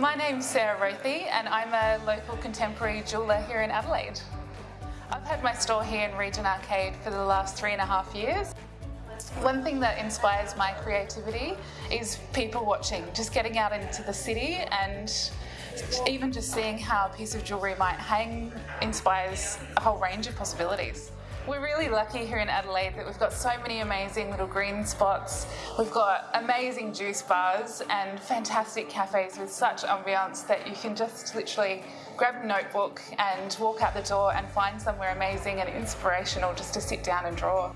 My name's Sarah Rothy and I'm a local contemporary jeweller here in Adelaide. I've had my store here in Regent Arcade for the last three and a half years. One thing that inspires my creativity is people watching, just getting out into the city and even just seeing how a piece of jewellery might hang inspires a whole range of possibilities. We're really lucky here in Adelaide that we've got so many amazing little green spots. We've got amazing juice bars and fantastic cafes with such ambiance that you can just literally grab a notebook and walk out the door and find somewhere amazing and inspirational just to sit down and draw.